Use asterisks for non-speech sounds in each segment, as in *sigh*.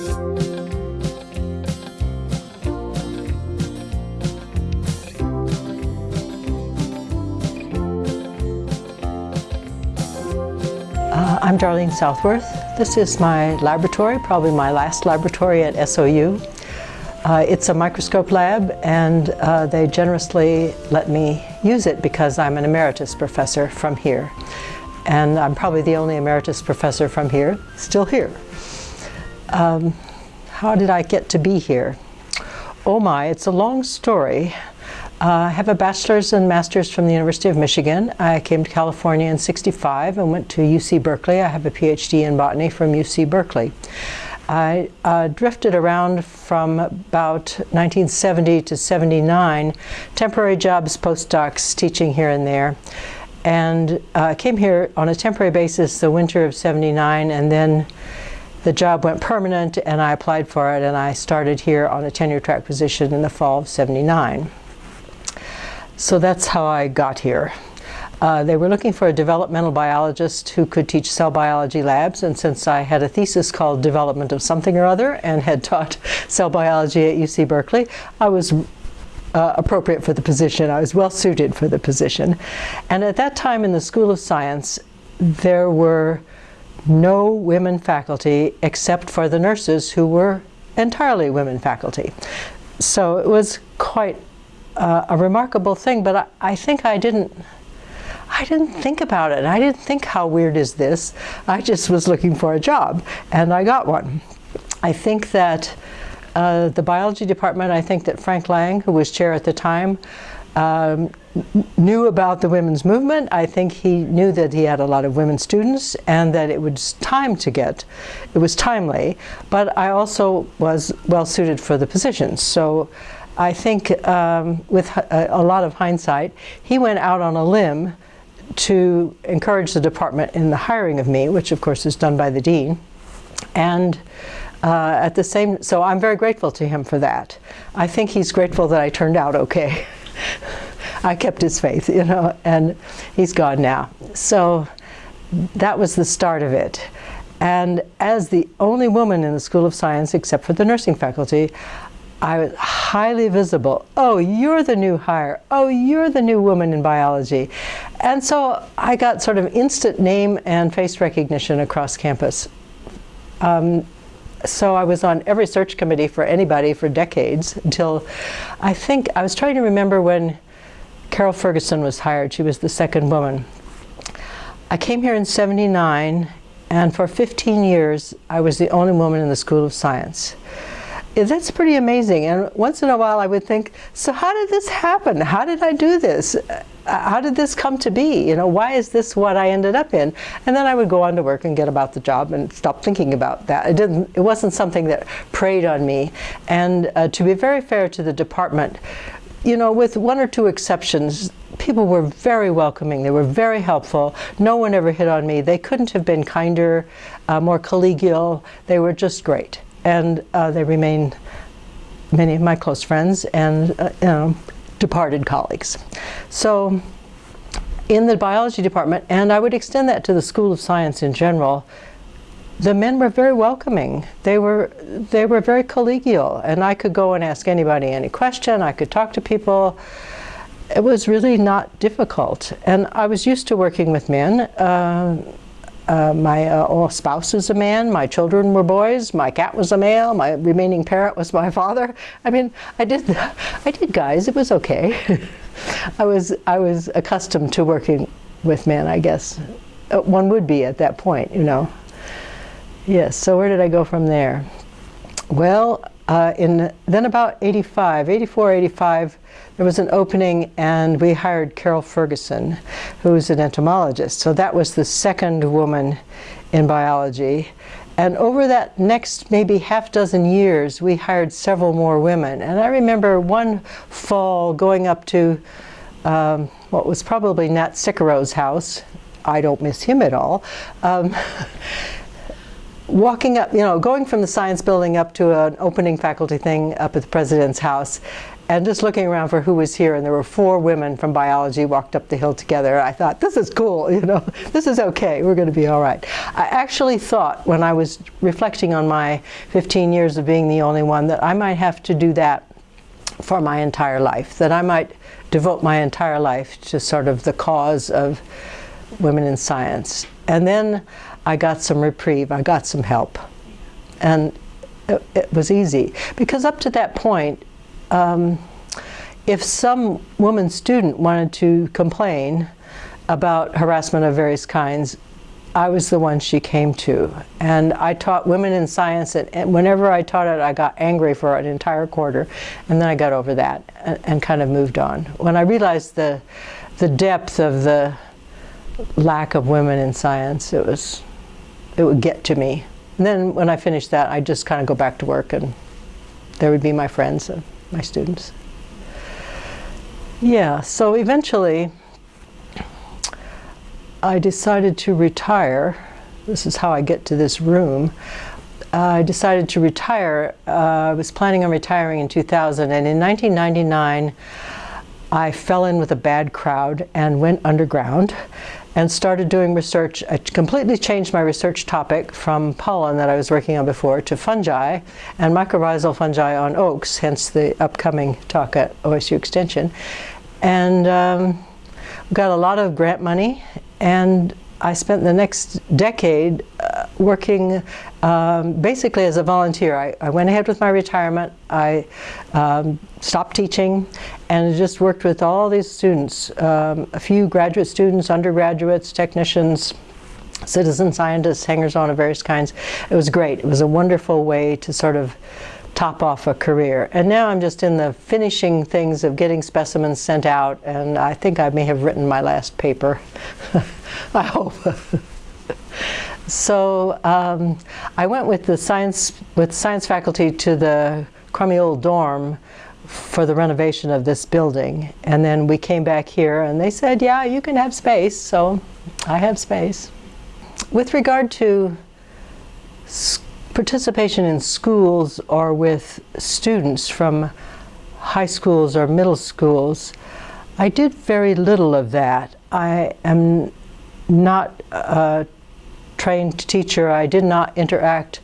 Uh, I'm Darlene Southworth. This is my laboratory, probably my last laboratory at SOU. Uh, it's a microscope lab and uh, they generously let me use it because I'm an emeritus professor from here. And I'm probably the only emeritus professor from here, still here. Um, how did I get to be here? Oh my, it's a long story. Uh, I have a bachelor's and master's from the University of Michigan. I came to California in 65 and went to UC Berkeley. I have a PhD in botany from UC Berkeley. I uh, drifted around from about 1970 to 79, temporary jobs, postdocs, teaching here and there. And uh, came here on a temporary basis the winter of 79 and then the job went permanent and I applied for it and I started here on a tenure track position in the fall of 79. So that's how I got here. Uh, they were looking for a developmental biologist who could teach cell biology labs and since I had a thesis called development of something or other and had taught *laughs* cell biology at UC Berkeley, I was uh, appropriate for the position. I was well suited for the position. And at that time in the School of Science, there were no women faculty except for the nurses who were entirely women faculty. So it was quite uh, a remarkable thing, but I, I, think I didn't I didn't think about it. I didn't think how weird is this. I just was looking for a job and I got one. I think that uh, the biology department, I think that Frank Lang, who was chair at the time, um, knew about the women's movement. I think he knew that he had a lot of women students and that it was time to get, it was timely, but I also was well suited for the position. So I think um, with a, a, lot of hindsight, he went out on a limb to encourage the department in the hiring of me, which of course is done by the dean. And uh, at the same, so I'm very grateful to him for that. I think he's grateful that I turned out okay. *laughs* I kept his faith, you know, and he's gone now. So that was the start of it. And as the only woman in the School of Science, except for the nursing faculty, I was highly visible. Oh, you're the new hire. Oh, you're the new woman in biology. And so I got sort of instant name and face recognition across campus. Um, so I was on every search committee for anybody for decades until I think, I was trying to remember when Carol Ferguson was hired. She was the second woman. I came here in 79 and for 15 years I was the only woman in the School of Science that's pretty amazing. And once in a while I would think, so how did this happen? How did I do this? Uh, how did this come to be? You know, why is this what I ended up in? And then I would go on to work and get about the job and stop thinking about that. It didn't, it wasn't something that preyed on me. And uh, to be very fair to the department, you know, with one or two exceptions, people were very welcoming. They were very helpful. No one ever hit on me. They couldn't have been kinder, uh, more collegial. They were just great and uh, they remain many of my close friends and uh, you know, departed colleagues. So in the biology department, and I would extend that to the School of Science in general, the men were very welcoming. They were, they were very collegial, and I could go and ask anybody any question. I could talk to people. It was really not difficult. And I was used to working with men. Uh, uh, my uh, spouse is a man, my children were boys, my cat was a male, my remaining parent was my *laughs* father. I mean, I did, *laughs* I did guys, it was okay. *laughs* I was, I was accustomed to working with men, I guess. Uh, one would be at that point, you know. Yes, so where did I go from there? Well, uh, in then about 85, 84, 85, there was an opening and we hired Carol Ferguson, who's an entomologist. So that was the second woman in biology. And over that next maybe half dozen years, we hired several more women. And I remember one fall going up to um, what was probably Nat Sicuro's house. I don't miss him at all. Um, *laughs* walking up, you know, going from the science building up to an opening faculty thing up at the president's house and just looking around for who was here, and there were four women from biology walked up the hill together. I thought, this is cool, you know, *laughs* this is okay, we're going to be all right. I actually thought when I was reflecting on my 15 years of being the only one that I might have to do that for my entire life, that I might devote my entire life to sort of the cause of women in science. And then I got some reprieve, I got some help. And it, it was easy. Because up to that point, um, if some woman student wanted to complain about harassment of various kinds, I was the one she came to. And I taught women in science, and whenever I taught it, I got angry for an entire quarter, and then I got over that and, and kind of moved on. When I realized the, the depth of the lack of women in science, it was, it would get to me. And then when I finished that, I'd just kind of go back to work, and there would be my friends and my students. Yeah, so eventually, I decided to retire. This is how I get to this room. Uh, I decided to retire. Uh, I was planning on retiring in 2000, and in 1999, I fell in with a bad crowd and went underground and started doing research. I completely changed my research topic from pollen that I was working on before to fungi and mycorrhizal fungi on oaks, hence the upcoming talk at OSU Extension. And um, got a lot of grant money and I spent the next decade uh, working um, basically as a volunteer. I, I, went ahead with my retirement. I um, stopped teaching and just worked with all these students, um, a few graduate students, undergraduates, technicians, citizen scientists, hangers-on of various kinds. It was great. It was a wonderful way to sort of top off a career. And now I'm just in the finishing things of getting specimens sent out, and I think I may have written my last paper. *laughs* I hope. *laughs* so um, I went with the science with science faculty to the crummy old dorm for the renovation of this building, and then we came back here, and they said, "Yeah, you can have space." So I have space. With regard to participation in schools or with students from high schools or middle schools, I did very little of that. I am not a trained teacher. I did not interact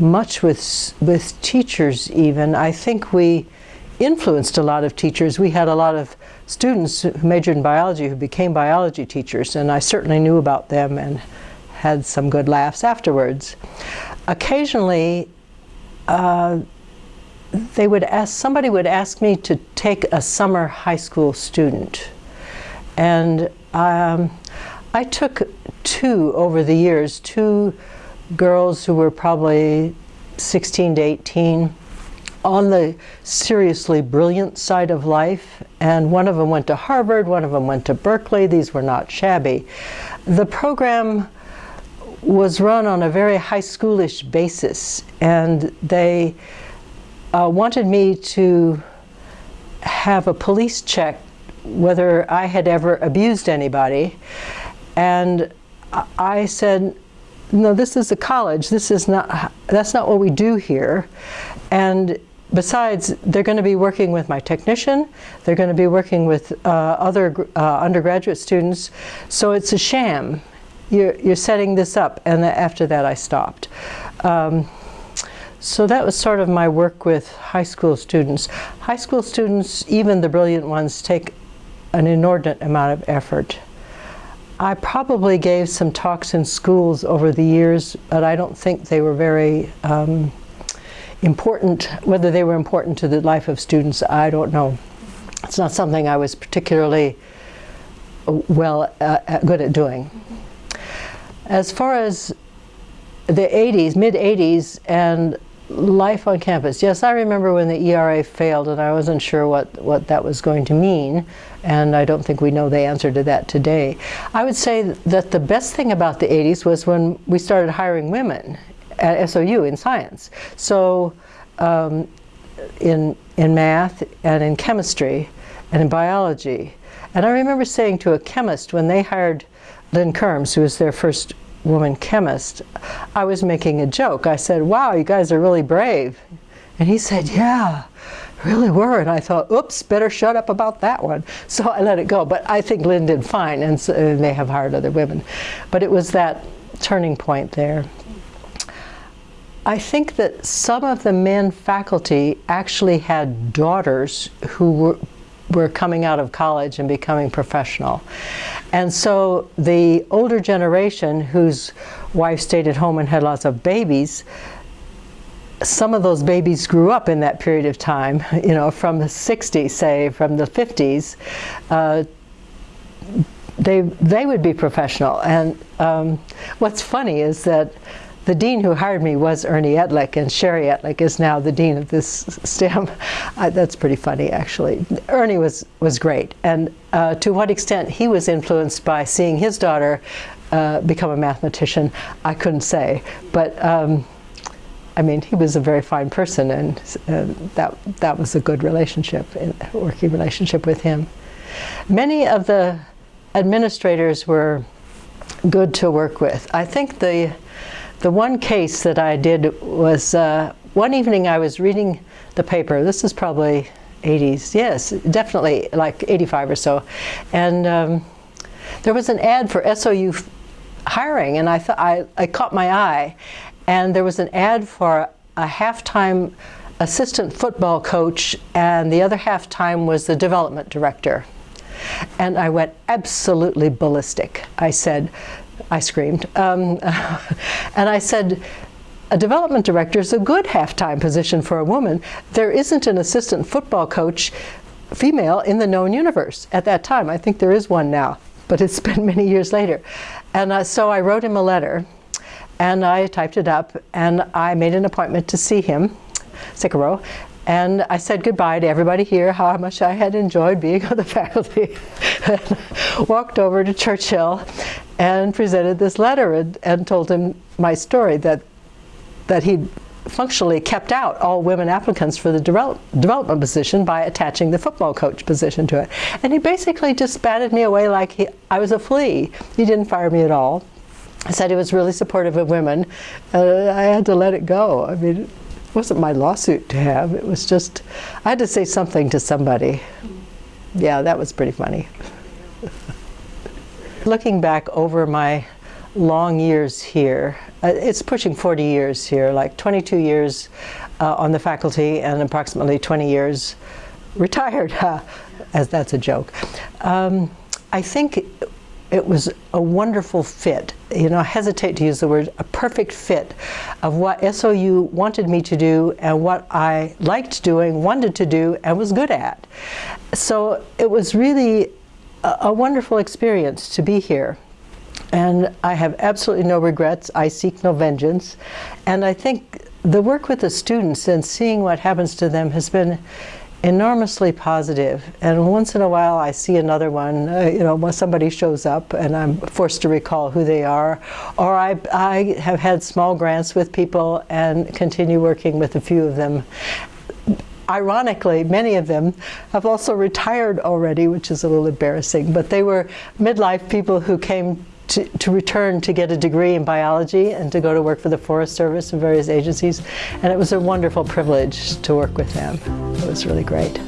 much with, with teachers even. I think we influenced a lot of teachers. We had a lot of students who majored in biology who became biology teachers, and I certainly knew about them and had some good laughs afterwards occasionally uh, they would ask, somebody would ask me to take a summer high school student. And um, I took two over the years, two girls who were probably 16 to 18 on the seriously brilliant side of life and one of them went to Harvard, one of them went to Berkeley, these were not shabby. The program was run on a very high schoolish basis and they uh, wanted me to have a police check whether I had ever abused anybody. And I said no this is a college. This is not that's not what we do here. And besides they're going to be working with my technician. They're going to be working with uh, other uh, undergraduate students. So it's a sham you're, you're setting this up. And after that, I stopped. Um, so that was sort of my work with high school students. High school students, even the brilliant ones, take an inordinate amount of effort. I probably gave some talks in schools over the years, but I don't think they were very um, important. Whether they were important to the life of students, I don't know. It's not something I was particularly well uh, good at doing. As far as the 80s, mid 80s, and life on campus. Yes, I remember when the ERA failed and I wasn't sure what, what that was going to mean, and I don't think we know the answer to that today. I would say that the best thing about the 80s was when we started hiring women at SOU in science. So um, in, in math and in chemistry and in biology. And I remember saying to a chemist when they hired Lynn Kerms, who was their first woman chemist, I was making a joke. I said, wow, you guys are really brave. And he said, yeah, really were. And I thought, oops, better shut up about that one. So I let it go. But I think Lynn did fine, and, so, and they have hired other women. But it was that turning point there. I think that some of the men faculty actually had daughters who were, were coming out of college and becoming professional. And so the older generation whose wife stayed at home and had lots of babies, some of those babies grew up in that period of time, *laughs* you know, from the 60s, say, from the 50s, uh, they, they would be professional. And um, what's funny is that the dean who hired me was Ernie Ettlich, and Sherry Ettlich is now the dean of this STEM. *laughs* Uh, that's pretty funny, actually. Ernie was, was great, and uh, to what extent he was influenced by seeing his daughter uh, become a mathematician, I couldn't say. But um, I mean, he was a very fine person, and that, that was a good relationship, working relationship with him. Many of the administrators were good to work with. I think the the one case that I did was uh, one evening I was reading the paper. This is probably 80s, yes, definitely like 85 or so. And um, there was an ad for SOU hiring, and I thought I, I caught my eye. And there was an ad for a halftime assistant football coach, and the other half time was the development director. And I went absolutely ballistic. I said, I screamed. Um, *laughs* and I said, a development director is a good half-time position for a woman. There isn't an assistant football coach female in the known universe at that time. I think there is one now, but it's *laughs* been many years later. And uh, so I wrote him a letter and I typed it up and I made an appointment to see him, Cicero, and I said goodbye to everybody here, how much I had enjoyed being on the *laughs* faculty. walked over to Churchill and presented this letter and, and told him my story that, that he'd functionally kept out all women applicants for the develop, development position by attaching the football coach position to it. And he basically just batted me away like he, I was a flea. He didn't fire me at all. He said he was really supportive of women. Uh, I had to let it go. I mean, wasn't my lawsuit to have. It was just, I had to say something to somebody. Yeah, that was pretty funny. *laughs* Looking back over my long years here, uh, it's pushing 40 years here, like 22 years uh, on the faculty and approximately 20 years retired, *laughs* as that's a joke. Um, I think it was a wonderful fit. You know, I hesitate to use the word, a perfect fit of what SOU wanted me to do and what I liked doing, wanted to do, and was good at. So it was really a, a wonderful experience to be here. And I have absolutely no regrets. I seek no vengeance. And I think the work with the students and seeing what happens to them has been enormously positive. And once in a while I see another one, uh, you know, when somebody shows up and I'm forced to recall who they are. Or I, I have had small grants with people and continue working with a few of them. Ironically, many of them have also retired already, which is a little embarrassing, but they were midlife people who came to, to, return to get a degree in biology and to go to work for the Forest Service and various agencies. And it was a wonderful privilege to work with them. It was really great.